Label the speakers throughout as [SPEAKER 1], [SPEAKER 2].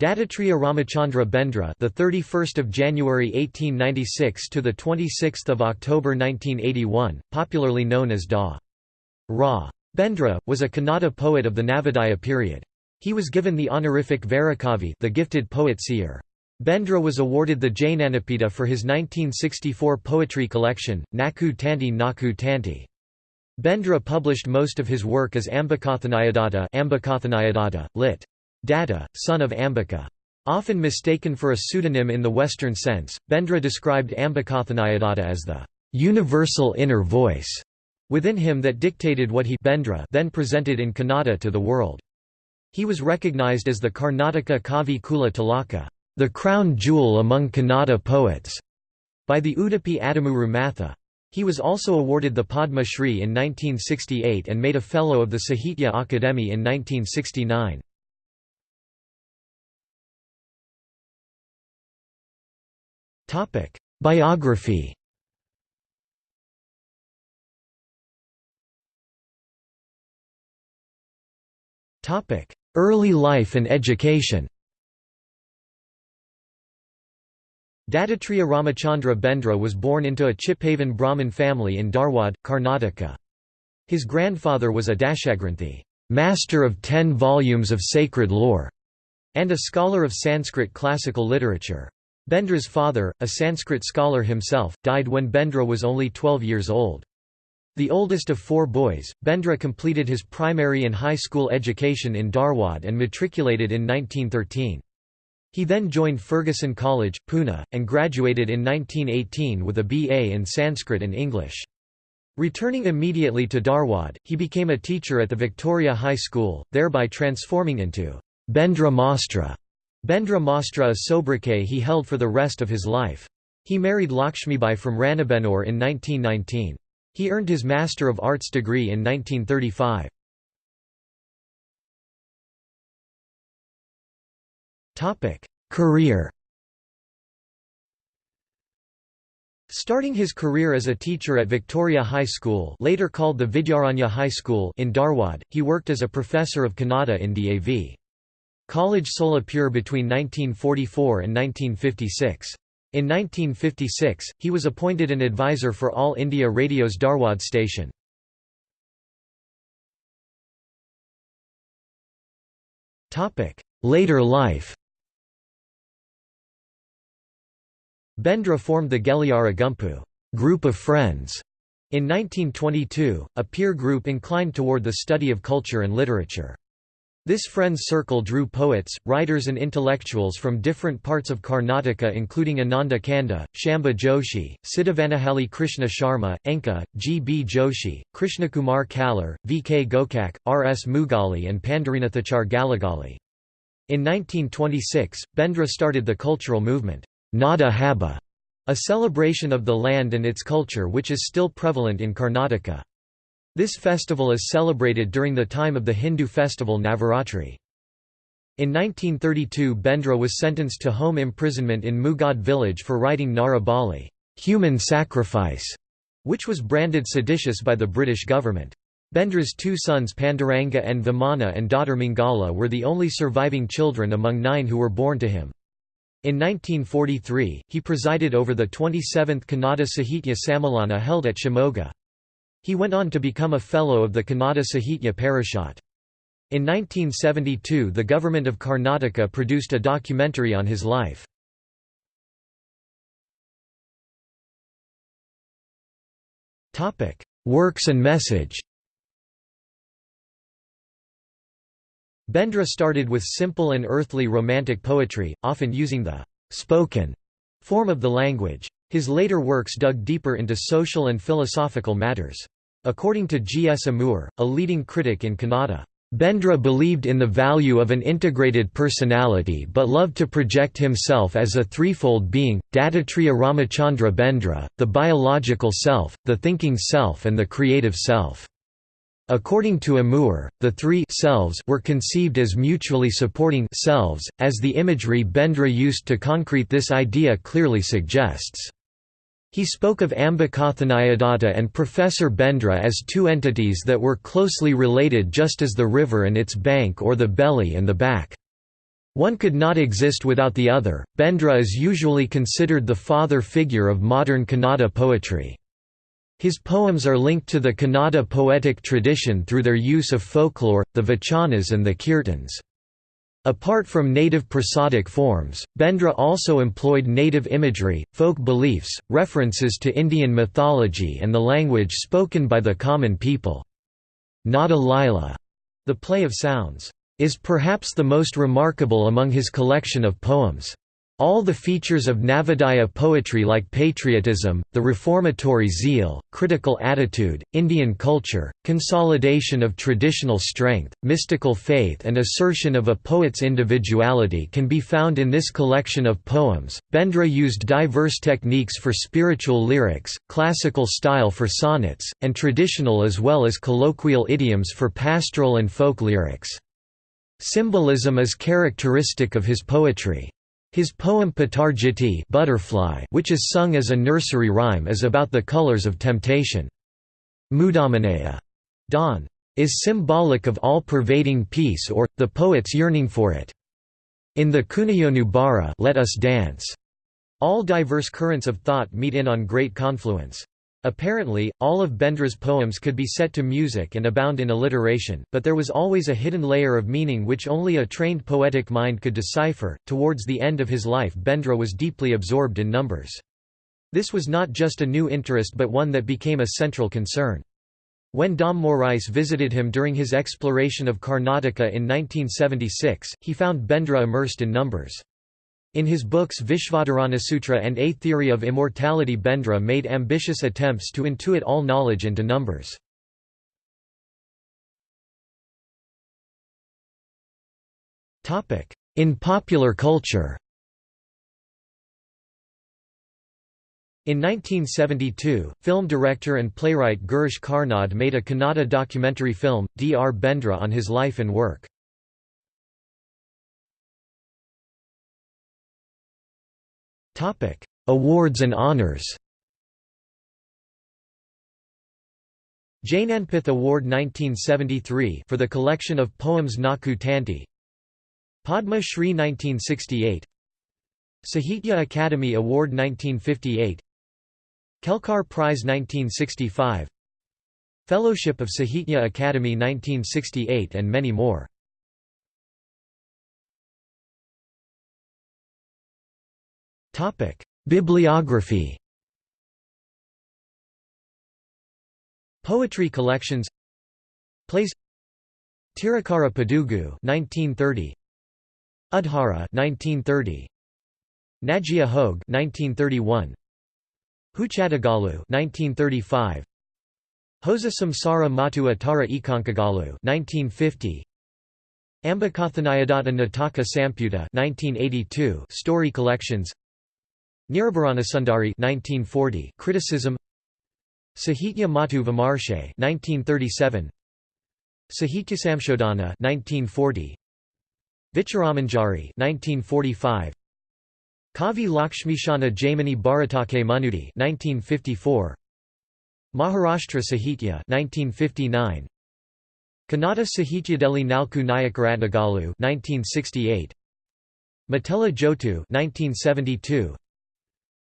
[SPEAKER 1] Dattatriya Ramachandra Bendre, the 31st of January 1896 to the 26th of October 1981, popularly known as Da. Ra. Bendre, was a Kannada poet of the Navodaya period. He was given the honorific Varakavi, the gifted poet seer. Bendre was awarded the Jnanapita for his 1964 poetry collection, Naku Tanti Naku Tanti. Bendre published most of his work as Ambikathanayadatta, Ambikathanayadatta lit. Datta, son of Ambika. Often mistaken for a pseudonym in the Western sense, Bendre described Ambikathanayadatta as the universal inner voice within him that dictated what he Bendre then presented in Kannada to the world. He was recognized as the Karnataka Kavi Kula Tilaka, the crown jewel among Kannada poets, by the Udupi Adamuru Matha. He was also awarded the Padma Shri in 1968 and made a Fellow of the Sahitya Akademi in 1969. Topic: Biography. Topic: Early life and education. Dattatriya Ramachandra Bendre was born into a Chitpavan Brahmin family in Dharwad, Karnataka. His grandfather was a Dashagranthi, master of ten volumes of sacred lore, and a scholar of Sanskrit classical literature. Bendre's father, a Sanskrit scholar himself, died when Bendre was only 12 years old. The oldest of four boys, Bendre completed his primary and high school education in Dharwad and matriculated in 1913. He then joined Fergusson College, Pune, and graduated in 1918 with a BA in Sanskrit and English. Returning immediately to Dharwad, he became a teacher at the Victoria High School, thereby transforming into Bendre Mastra Bendre Mastra a sobriquet he held for the rest of his life. He married Lakshmibai from Ranebennur in 1919. He earned his Master of Arts degree in 1935. Career Starting his career as a teacher at Victoria High School later called the Vidyaranya High School in Dharwad, he worked as a professor of Kannada in DAV. College Solapur between 1944 and 1956. In 1956, he was appointed an advisor for All India Radio's Dharwad station. Later life Bendre formed the Geliyara Gumpu group of friends in 1922, a peer group inclined toward the study of culture and literature. This friends circle drew poets, writers and intellectuals from different parts of Karnataka including Ananda Kanda, Shamba Joshi, Siddhavanahalli Krishna Sharma, Enka, G. B. Joshi, Krishnakumar Kallar, V. K. Gokak, R. S. Mugali and Pandarinathachar Galagali. In 1926, Bendre started the cultural movement, Nada Haba, a celebration of the land and its culture which is still prevalent in Karnataka. This festival is celebrated during the time of the Hindu festival Navaratri. In 1932 Bendre was sentenced to home imprisonment in Mugad village for writing Narabali, human sacrifice", which was branded seditious by the British government. Bendre's two sons Panduranga and Vamana and daughter Mingala were the only surviving children among nine who were born to him. In 1943, he presided over the 27th Kannada Sahitya Sammelana held at Shimoga. He went on to become a Fellow of the Kannada Sahitya Parishad. In 1972 the government of Karnataka produced a documentary on his life. Works and message Bendre started with simple and earthly romantic poetry, often using the «spoken» form of the language. His later works dug deeper into social and philosophical matters. According to G. S. Amur, a leading critic in Kannada, Bendre believed in the value of an integrated personality but loved to project himself as a threefold being, Dattatriya Ramachandra Bendre, the biological self, the thinking self and the creative self. According to Amur, the three selves were conceived as mutually supporting selves, as the imagery Bendre used to concrete this idea clearly suggests. He spoke of Ambikathanayadatta and Professor Bendre as two entities that were closely related just as the river and its bank or the belly and the back. One could not exist without the other. Bendre is usually considered the father figure of modern Kannada poetry. His poems are linked to the Kannada poetic tradition through their use of folklore, the vachanas and the kirtans. Apart from native prosodic forms, Bendre also employed native imagery, folk beliefs, references to Indian mythology and the language spoken by the common people. Nada Lila, the play of sounds, is perhaps the most remarkable among his collection of poems. All the features of Navodaya poetry like patriotism, the reformatory zeal, critical attitude, Indian culture, consolidation of traditional strength, mystical faith and assertion of a poet's individuality can be found in this collection of poems. Bendre used diverse techniques for spiritual lyrics, classical style for sonnets, and traditional as well as colloquial idioms for pastoral and folk lyrics. Symbolism is characteristic of his poetry. His poem Patarjiti butterfly, which is sung as a nursery rhyme is about the colors of temptation. Mudamanaya dawn, is symbolic of all-pervading peace or, the poet's yearning for it. In the Kunayonu Bara let us dance. All diverse currents of thought meet in on great confluence. Apparently, all of Bendre's poems could be set to music and abound in alliteration, but there was always a hidden layer of meaning which only a trained poetic mind could decipher. Towards the end of his life, Bendre was deeply absorbed in numbers. This was not just a new interest but one that became a central concern. When Dom Morais visited him during his exploration of Karnataka in 1976, he found Bendre immersed in numbers. In his books Vishvadharana and A Theory of Immortality Bendre made ambitious attempts to intuit all knowledge into numbers. In popular culture In 1972, film director and playwright Girish Karnad made a Kannada documentary film, Dr. Bendre on his life and work. Awards and honors. Jnanpith Award 1973 for the collection of poems Naku Tanti. Padma Shri 1968 Sahitya Akademi Award 1958 Kelkar Prize 1965 Fellowship of Sahitya Akademi 1968 and many more Bibliography Poetry collections Plays Tirakara Padugu 1930 Udhara 1930 Najia Hogue 1931 Huchadagalu 1935 Hosa Samsara Matu Atara Ikankagalu 1950 Ambikathanayadatta Nataka Samputa 1982 Story collections Nirabaranasundari 1940 Criticism. Sahitya Matu Vimarshe 1937 Sahityasamshodhana 1940 Vicharamanjari 1945 Kavi Lakshmishana Jaimini Bharatake Manudi 1954 Maharashtra Sahitya 1959 Kannada Sahityadeli Nalku Nayakaratnagalu 1968 Matela Jotu 1972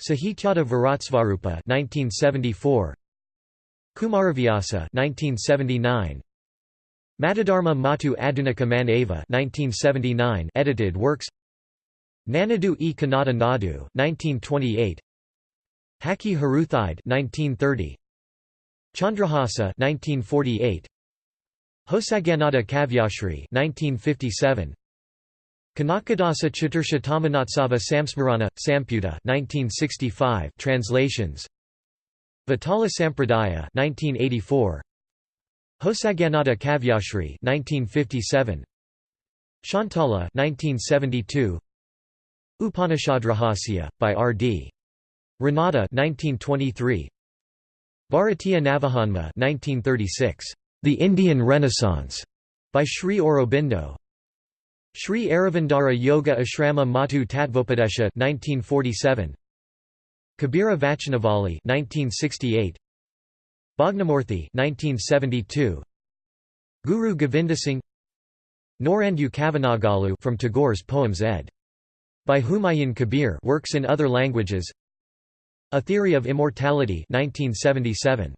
[SPEAKER 1] Sahityada Viratsvarupa 1974 Kumaravyasa 1979 Matadharma Matu Adunika Man Ava 1979 edited works. Nanadu e. Kannada Nadu 1928 Haki Haruthide 1930 Chandrahasa 1948 Hosaganada Kavyashri 1957 Kanakadasa Chatursha Tamanatsava Samsmarana, Samputa 1965 translations. Vitala Sampradaya 1984 Hosaganada Kavyashri 1957 Shantala 1972 Upanishadrahasya by R.D. Ranade 1923 Bharatiya Navajanma 1936 The Indian Renaissance by Sri Aurobindo Sri Aravindara Yoga Ashrama Matu Tattvopadesha 1947 Kabira Vachanavali 1968 Bhagnamurthy 1972 Guru Govindasingh Norandu Kavanagalu from Tagore's poems ed. By Humayun Kabir works in other languages. A Theory of Immortality 1977.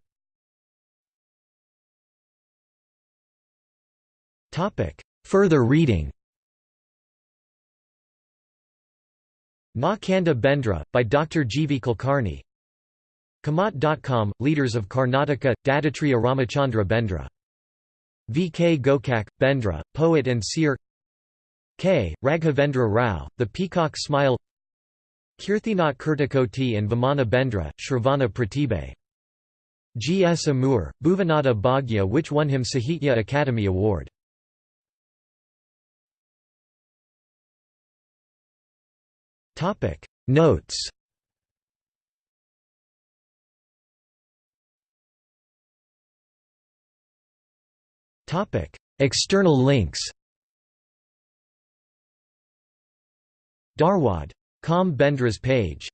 [SPEAKER 1] Topic. Further reading Na Kanda Bendre, by Dr. G. V. Kulkarni Kamat.com, Leaders of Karnataka, Dattatriya Ramachandra Bendre. V. K. Gokak, Bendre, poet and seer K. Raghavendra Rao, The Peacock Smile Kirthinath Kirtikoti and Vamana Bendre, Shravana Pratibhe. G. S. Amur, Bhuvanada Bhagya which won him Sahitya Akademi Award. Notes. Topic. External links. Dharwad. Com Bendre's page